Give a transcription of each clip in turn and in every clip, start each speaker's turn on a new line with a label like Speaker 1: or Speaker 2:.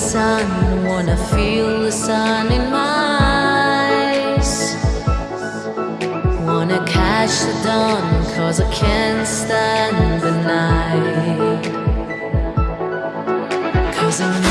Speaker 1: sun Wanna feel the sun in my eyes. Wanna catch the dawn Cause I can't stand the night. Cause
Speaker 2: I'm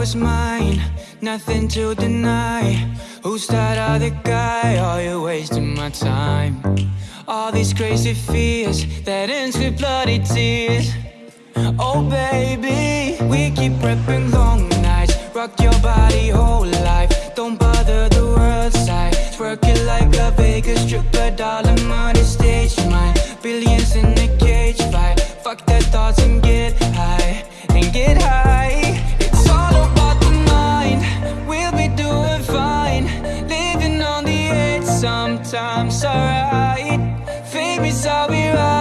Speaker 2: was mine, nothing to deny Who's that other guy? Are you wasting my time? All these crazy fears that ends with bloody tears Oh baby, we keep prepping long nights Rock your body things alright. Fame is all we ride.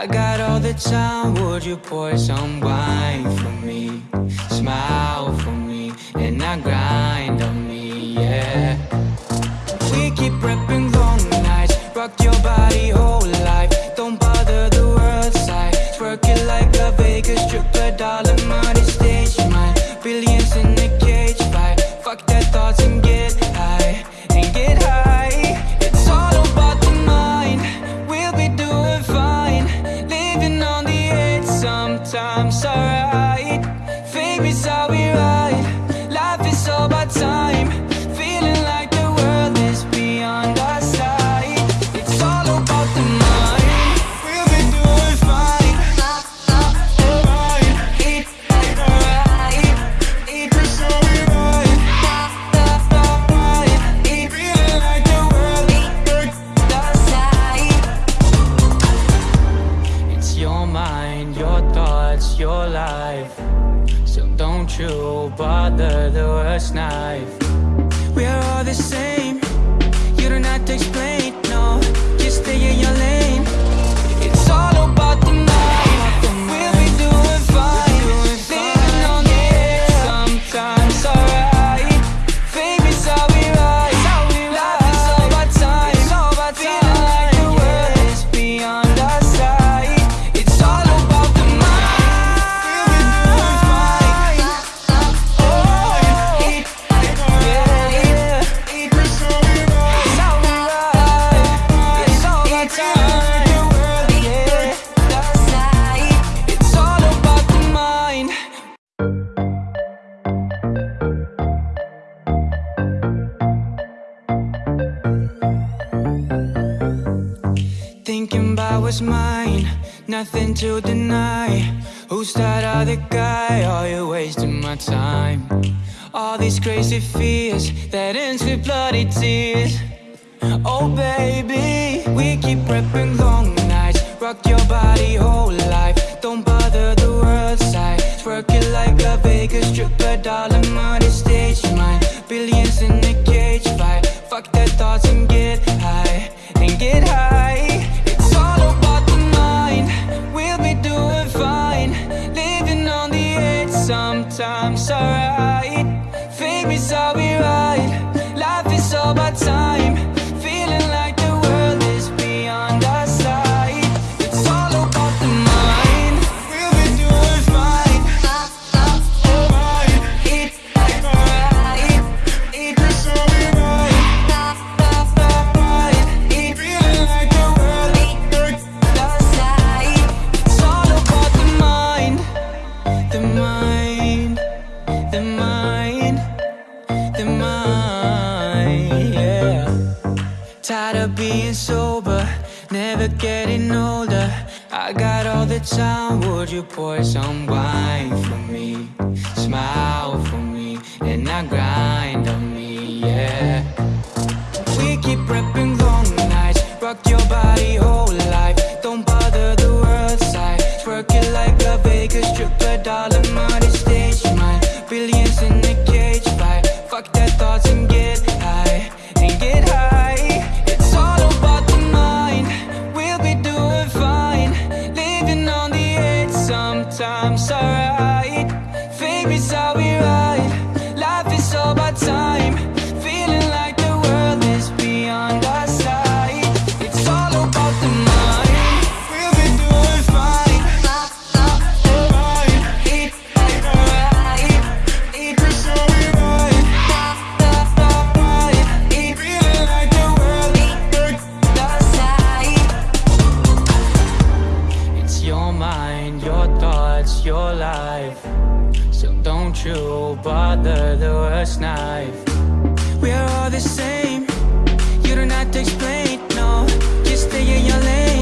Speaker 2: I got all the time, would you pour some wine for me? Smile for me, and I grind on me, yeah We keep prepping your mind, your thoughts, your life. So don't you bother the worst knife. We're all the same, you don't have to explain, no Just stay in your lane. mine, nothing to deny. Who's that other guy? Are you wasting my time? All these crazy fears that ends with bloody tears. Oh baby, we keep prepping long nights. Rock your body whole life, don't bother the world side Twerk it like a Vegas stripper, dollar money stage mine. Billions in the cage fight, fuck their thoughts and get high. And get high. I'm sorry Fake me, so be Life is all about time. time would you pour some wine for me? Smile for me. the worst knife We are all the same. You don't have to explain, no. Just stay in your lane.